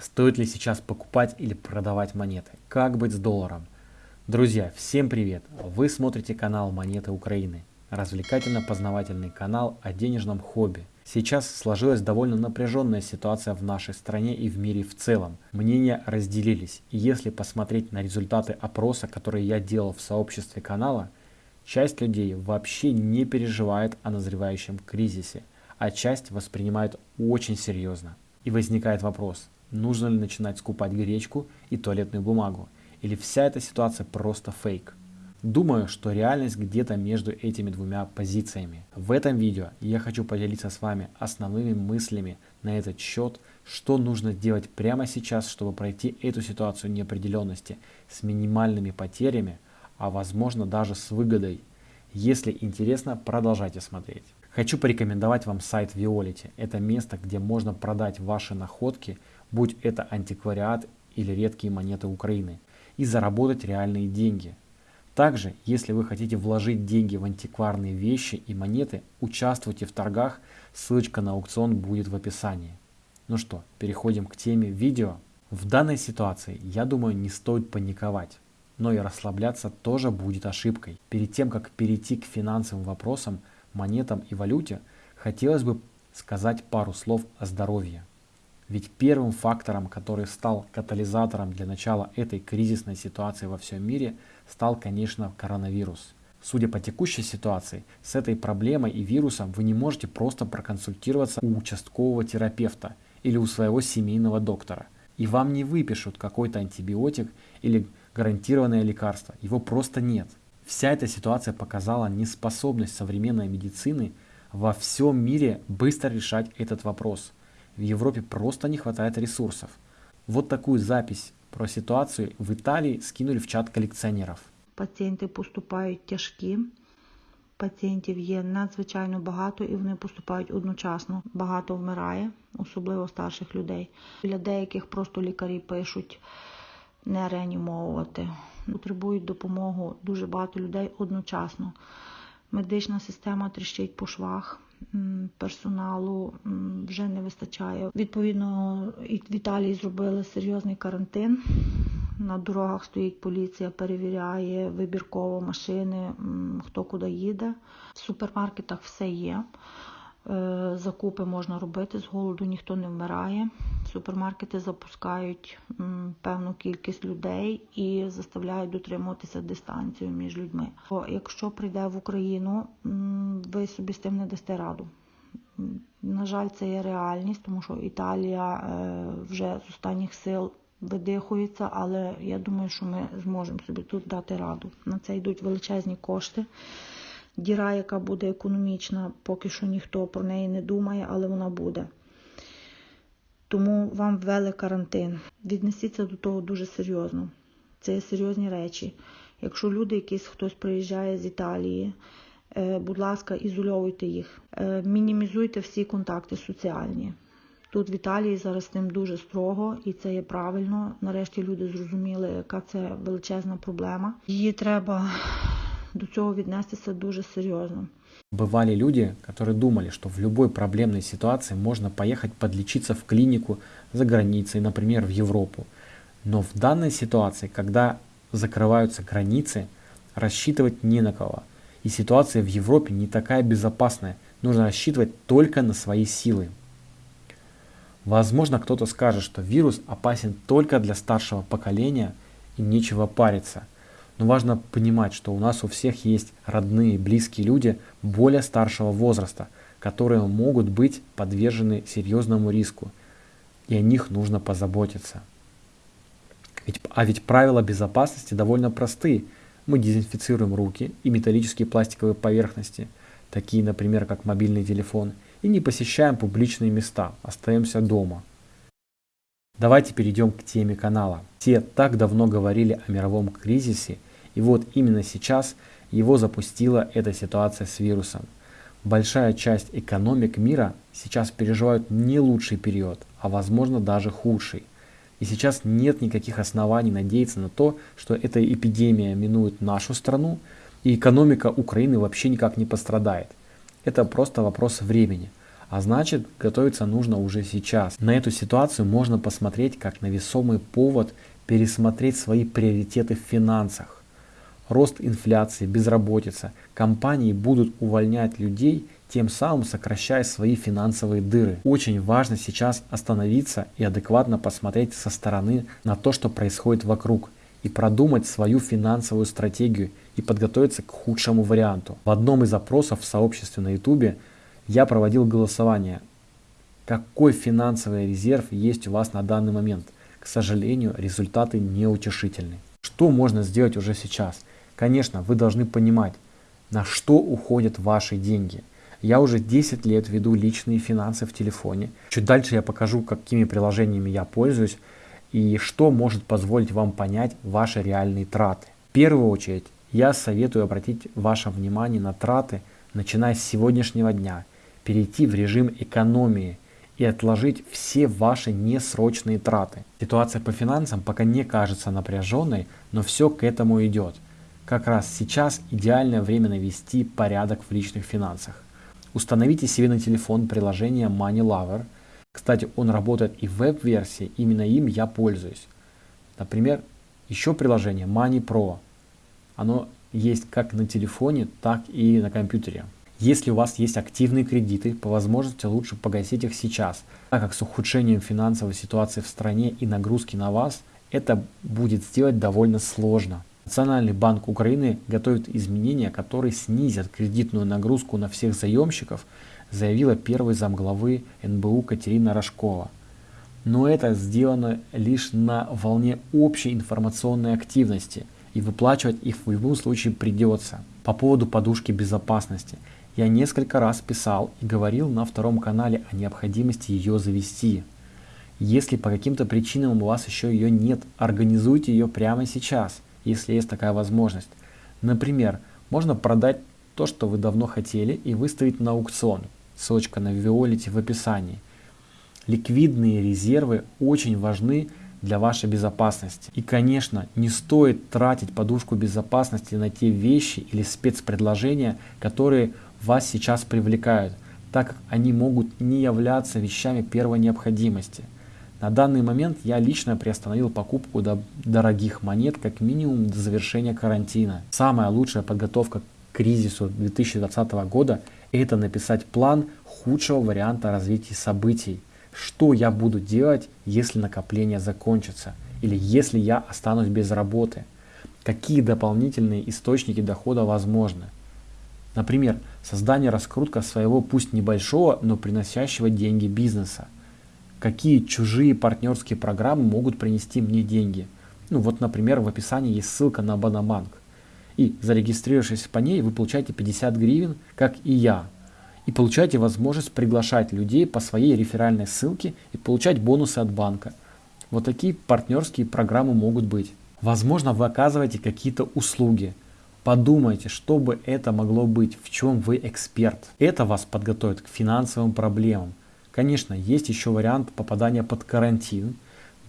Стоит ли сейчас покупать или продавать монеты? Как быть с долларом? Друзья, всем привет! Вы смотрите канал Монеты Украины. Развлекательно-познавательный канал о денежном хобби. Сейчас сложилась довольно напряженная ситуация в нашей стране и в мире в целом. Мнения разделились. И если посмотреть на результаты опроса, которые я делал в сообществе канала, часть людей вообще не переживает о назревающем кризисе, а часть воспринимает очень серьезно. И возникает вопрос, нужно ли начинать скупать гречку и туалетную бумагу, или вся эта ситуация просто фейк. Думаю, что реальность где-то между этими двумя позициями. В этом видео я хочу поделиться с вами основными мыслями на этот счет, что нужно делать прямо сейчас, чтобы пройти эту ситуацию неопределенности с минимальными потерями, а возможно даже с выгодой. Если интересно, продолжайте смотреть. Хочу порекомендовать вам сайт Violet. Это место, где можно продать ваши находки будь это антиквариат или редкие монеты Украины, и заработать реальные деньги. Также, если вы хотите вложить деньги в антикварные вещи и монеты, участвуйте в торгах, ссылочка на аукцион будет в описании. Ну что, переходим к теме видео. В данной ситуации, я думаю, не стоит паниковать, но и расслабляться тоже будет ошибкой. Перед тем, как перейти к финансовым вопросам, монетам и валюте, хотелось бы сказать пару слов о здоровье. Ведь первым фактором, который стал катализатором для начала этой кризисной ситуации во всем мире, стал, конечно, коронавирус. Судя по текущей ситуации, с этой проблемой и вирусом вы не можете просто проконсультироваться у участкового терапевта или у своего семейного доктора. И вам не выпишут какой-то антибиотик или гарантированное лекарство. Его просто нет. Вся эта ситуация показала неспособность современной медицины во всем мире быстро решать этот вопрос – в Европе просто не хватает ресурсов. Вот такую запись про ситуацію в Італії скинули в чат колекціонерів. Пацієнти поступають тяжкі. Пацієнтів є надзвичайно багато і вони поступають одночасно. Багато вмирає, особливо старших людей. Для деяких просто лікарі пишуть не реанімовувати. Потребують допомогу дуже багато людей одночасно. Медична система тріщить по швах персоналу вже не вистачає. Відповідно, в Італії зробили серйозний карантин. На дорогах стоїть поліція, перевіряє вибірково машини, хто куди їде. В супермаркетах все є. Е, закупи можна робити, з голоду ніхто не вмирає. Супермаркети запускають певну кількість людей і заставляють дотримуватися дистанцію між людьми. Якщо прийде в Україну, ви собі з тим не дасте раду. На жаль, це є реальність, тому що Італія е, вже з останніх сил видихується, але я думаю, що ми зможемо собі тут дати раду. На це йдуть величезні кошти. Діра, яка буде економічна, поки що ніхто про неї не думає, але вона буде. Тому вам ввели карантин. Віднесіться до того дуже серйозно. Це є серйозні речі. Якщо люди, якісь хтось приїжджає з Італії, е, будь ласка, ізольовуйте їх, е, мінімізуйте всі контакти соціальні. Тут в Італії зараз тим дуже строго, і це є правильно. Нарешті люди зрозуміли, яка це величезна проблема. Її треба до цього віднестися дуже серйозно. Бывали люди, которые думали, что в любой проблемной ситуации можно поехать подлечиться в клинику за границей, например, в Европу. Но в данной ситуации, когда закрываются границы, рассчитывать не на кого. И ситуация в Европе не такая безопасная. Нужно рассчитывать только на свои силы. Возможно, кто-то скажет, что вирус опасен только для старшего поколения и нечего париться – но важно понимать, что у нас у всех есть родные, близкие люди более старшего возраста, которые могут быть подвержены серьезному риску, и о них нужно позаботиться. Ведь, а ведь правила безопасности довольно простые. Мы дезинфицируем руки и металлические пластиковые поверхности, такие, например, как мобильный телефон, и не посещаем публичные места, остаемся дома. Давайте перейдем к теме канала. Все так давно говорили о мировом кризисе – и вот именно сейчас его запустила эта ситуация с вирусом. Большая часть экономик мира сейчас переживают не лучший период, а возможно даже худший. И сейчас нет никаких оснований надеяться на то, что эта эпидемия минует нашу страну, и экономика Украины вообще никак не пострадает. Это просто вопрос времени. А значит, готовиться нужно уже сейчас. На эту ситуацию можно посмотреть как на весомый повод пересмотреть свои приоритеты в финансах. Рост инфляции, безработица. Компании будут увольнять людей, тем самым сокращая свои финансовые дыры. Очень важно сейчас остановиться и адекватно посмотреть со стороны на то, что происходит вокруг и продумать свою финансовую стратегию и подготовиться к худшему варианту. В одном из опросов в сообществе на YouTube я проводил голосование. Какой финансовый резерв есть у вас на данный момент? К сожалению, результаты неутешительны. Что можно сделать уже сейчас? Конечно, вы должны понимать, на что уходят ваши деньги. Я уже 10 лет веду личные финансы в телефоне. Чуть дальше я покажу, какими приложениями я пользуюсь и что может позволить вам понять ваши реальные траты. В первую очередь, я советую обратить ваше внимание на траты, начиная с сегодняшнего дня, перейти в режим экономии и отложить все ваши несрочные траты. Ситуация по финансам пока не кажется напряженной, но все к этому идет. Как раз сейчас идеальное время навести порядок в личных финансах. Установите себе на телефон приложение Money Lover – кстати, он работает и в веб-версии, именно им я пользуюсь. Например, еще приложение Money Pro. Оно есть как на телефоне, так и на компьютере. Если у вас есть активные кредиты, по возможности лучше погасить их сейчас, так как с ухудшением финансовой ситуации в стране и нагрузки на вас это будет сделать довольно сложно. Национальный банк Украины готовит изменения, которые снизят кредитную нагрузку на всех заемщиков, заявила первый замглавы НБУ Катерина Рожкова. Но это сделано лишь на волне общей информационной активности, и выплачивать их в любом случае придется. По поводу подушки безопасности. Я несколько раз писал и говорил на втором канале о необходимости ее завести. Если по каким-то причинам у вас еще ее нет, организуйте ее прямо сейчас – если есть такая возможность. Например, можно продать то, что вы давно хотели и выставить на аукцион. Ссылочка на Violet в описании. Ликвидные резервы очень важны для вашей безопасности. И, конечно, не стоит тратить подушку безопасности на те вещи или спецпредложения, которые вас сейчас привлекают, так как они могут не являться вещами первой необходимости – на данный момент я лично приостановил покупку дорогих монет как минимум до завершения карантина. Самая лучшая подготовка к кризису 2020 года – это написать план худшего варианта развития событий. Что я буду делать, если накопление закончится? Или если я останусь без работы? Какие дополнительные источники дохода возможны? Например, создание раскрутка своего пусть небольшого, но приносящего деньги бизнеса – какие чужие партнерские программы могут принести мне деньги. Ну вот, например, в описании есть ссылка на Банаманк. И зарегистрировавшись по ней, вы получаете 50 гривен, как и я. И получаете возможность приглашать людей по своей реферальной ссылке и получать бонусы от банка. Вот такие партнерские программы могут быть. Возможно, вы оказываете какие-то услуги. Подумайте, что бы это могло быть, в чем вы эксперт. Это вас подготовит к финансовым проблемам. Конечно, есть еще вариант попадания под карантин.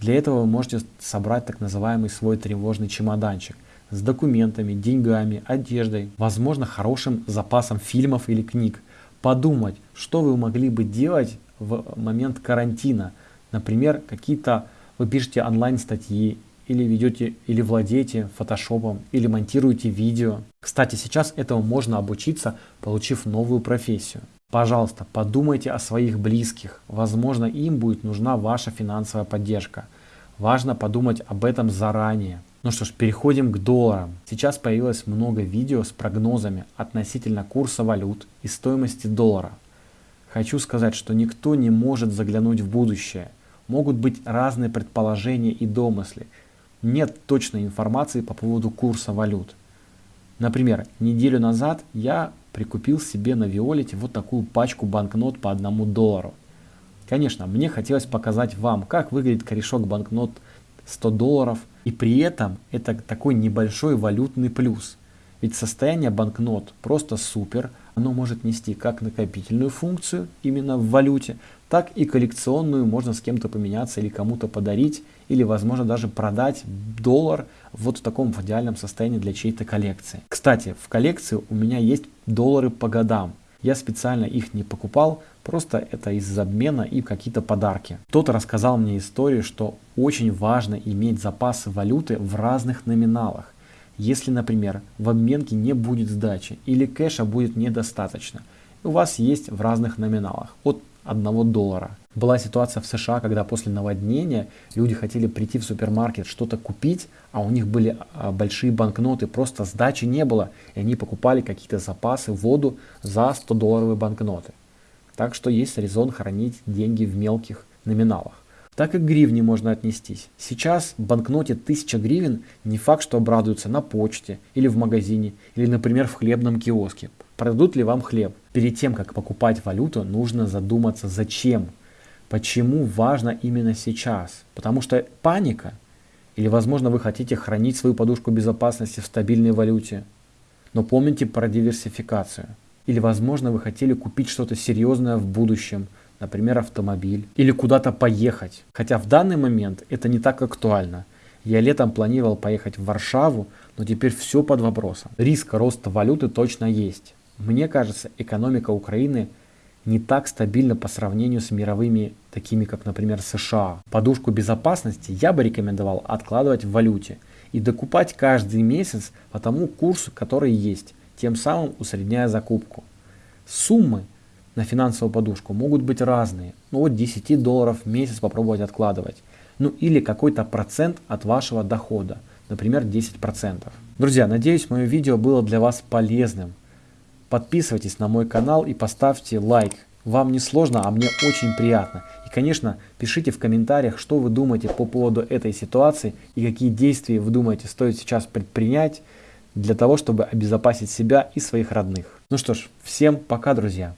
Для этого вы можете собрать так называемый свой тревожный чемоданчик с документами, деньгами, одеждой, возможно хорошим запасом фильмов или книг. Подумать, что вы могли бы делать в момент карантина. Например, какие-то вы пишете онлайн статьи или ведете или владеете фотошопом или монтируете видео. Кстати, сейчас этому можно обучиться, получив новую профессию. Пожалуйста, подумайте о своих близких. Возможно, им будет нужна ваша финансовая поддержка. Важно подумать об этом заранее. Ну что ж, переходим к долларам. Сейчас появилось много видео с прогнозами относительно курса валют и стоимости доллара. Хочу сказать, что никто не может заглянуть в будущее. Могут быть разные предположения и домысли. Нет точной информации по поводу курса валют. Например, неделю назад я прикупил себе на Виолете вот такую пачку банкнот по одному доллару. Конечно, мне хотелось показать вам, как выглядит корешок банкнот 100 долларов, и при этом это такой небольшой валютный плюс. Ведь состояние банкнот просто супер, оно может нести как накопительную функцию именно в валюте, так и коллекционную, можно с кем-то поменяться или кому-то подарить, или возможно даже продать доллар вот в таком в идеальном состоянии для чьей-то коллекции. Кстати, в коллекции у меня есть доллары по годам. Я специально их не покупал, просто это из обмена и какие-то подарки. Кто-то рассказал мне историю, что очень важно иметь запасы валюты в разных номиналах. Если, например, в обменке не будет сдачи или кэша будет недостаточно, у вас есть в разных номиналах от 1 доллара. Была ситуация в США, когда после наводнения люди хотели прийти в супермаркет что-то купить, а у них были а, большие банкноты, просто сдачи не было, и они покупали какие-то запасы, воду за 100 долларовые банкноты. Так что есть резон хранить деньги в мелких номиналах. Так и к гривне можно отнестись. Сейчас в банкноте 1000 гривен не факт, что обрадуются на почте или в магазине, или, например, в хлебном киоске. Продадут ли вам хлеб? Перед тем, как покупать валюту, нужно задуматься, зачем. Почему важно именно сейчас? Потому что паника? Или, возможно, вы хотите хранить свою подушку безопасности в стабильной валюте? Но помните про диверсификацию. Или, возможно, вы хотели купить что-то серьезное в будущем – например, автомобиль, или куда-то поехать. Хотя в данный момент это не так актуально. Я летом планировал поехать в Варшаву, но теперь все под вопросом. Риск роста валюты точно есть. Мне кажется, экономика Украины не так стабильна по сравнению с мировыми, такими как, например, США. Подушку безопасности я бы рекомендовал откладывать в валюте и докупать каждый месяц по тому курсу, который есть, тем самым усредняя закупку. Суммы на финансовую подушку могут быть разные. Ну от 10 долларов в месяц попробовать откладывать. Ну или какой-то процент от вашего дохода, например 10%. Друзья, надеюсь мое видео было для вас полезным. Подписывайтесь на мой канал и поставьте лайк. Вам не сложно, а мне очень приятно. И конечно, пишите в комментариях, что вы думаете по поводу этой ситуации и какие действия вы думаете стоит сейчас предпринять для того, чтобы обезопасить себя и своих родных. Ну что ж, всем пока, друзья.